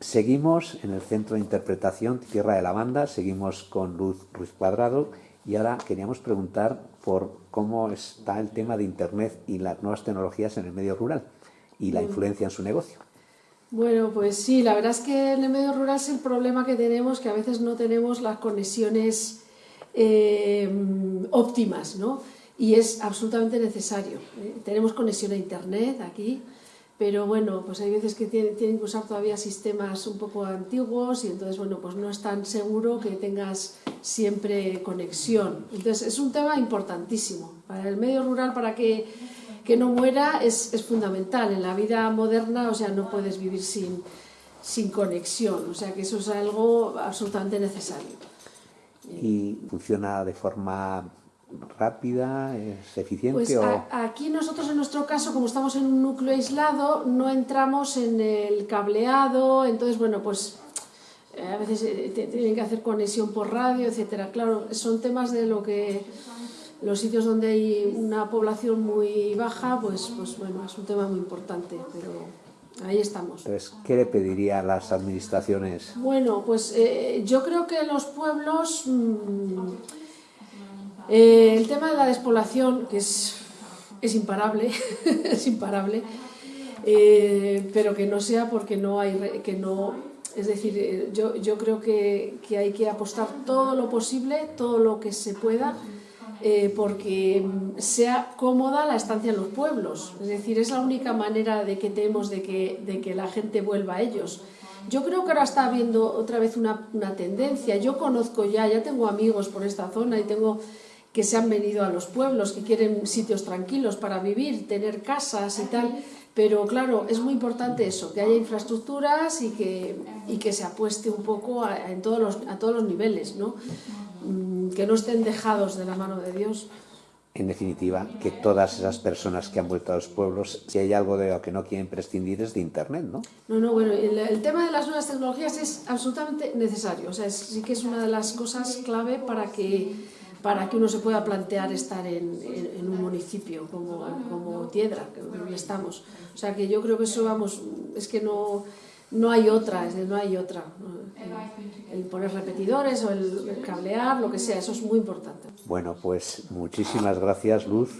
Seguimos en el Centro de Interpretación Tierra de la Banda, seguimos con Luz Ruiz Cuadrado y ahora queríamos preguntar por cómo está el tema de Internet y las nuevas tecnologías en el medio rural y la influencia en su negocio. Bueno, pues sí, la verdad es que en el medio rural es el problema que tenemos, que a veces no tenemos las conexiones eh, óptimas, ¿no? Y es absolutamente necesario. ¿eh? Tenemos conexión a Internet aquí, pero bueno, pues hay veces que tienen, que usar todavía sistemas un poco antiguos y entonces, bueno, pues no es tan seguro que tengas siempre conexión. Entonces es un tema importantísimo. Para el medio rural, para que, que no muera, es, es, fundamental. En la vida moderna, o sea, no puedes vivir sin, sin conexión. O sea, que eso es algo absolutamente necesario. ¿Y funciona de forma rápida, es eficiente? Pues o... a, aquí nosotros en nuestro caso, como estamos en un núcleo aislado, no entramos en el cableado, entonces bueno, pues eh, a veces eh, tienen que hacer conexión por radio, etcétera. Claro, son temas de lo que los sitios donde hay una población muy baja, pues, pues bueno, es un tema muy importante, pero ahí estamos. Entonces, ¿qué le pediría a las administraciones? Bueno, pues eh, yo creo que los pueblos... Mmm, eh, el tema de la despoblación, que es, imparable, es imparable, eh, pero que no sea porque no hay, que no, es decir, eh, yo, yo creo que, que, hay que apostar todo lo posible, todo lo que se pueda, porque sea cómoda la estancia en los pueblos, es decir, es la única manera de que tenemos de que, de que la gente vuelva a ellos. Yo creo que ahora está habiendo otra vez una, una tendencia, yo conozco ya, ya tengo amigos por esta zona y tengo que se han venido a los pueblos, que quieren sitios tranquilos para vivir, tener casas y tal, pero claro, es muy importante eso, que haya infraestructuras y que, y que se apueste un poco a, en todos los, a todos los niveles, ¿no? Mm, que no estén dejados de la mano de Dios. En definitiva, que todas esas personas que han vuelto a los pueblos, si hay algo de lo que no quieren prescindir es de Internet, ¿no? No, no, bueno, el, el tema de las nuevas tecnologías es absolutamente necesario, o sea, es, sí que es una de las cosas clave para que para que uno se pueda plantear estar en, un municipio como, como Tiedra, que estamos. O sea que yo creo que eso, vamos, es que no, no hay otra, es decir, no hay otra. El, poner repetidores o el cablear, lo que sea, eso es muy importante. Bueno, pues muchísimas gracias, Luz.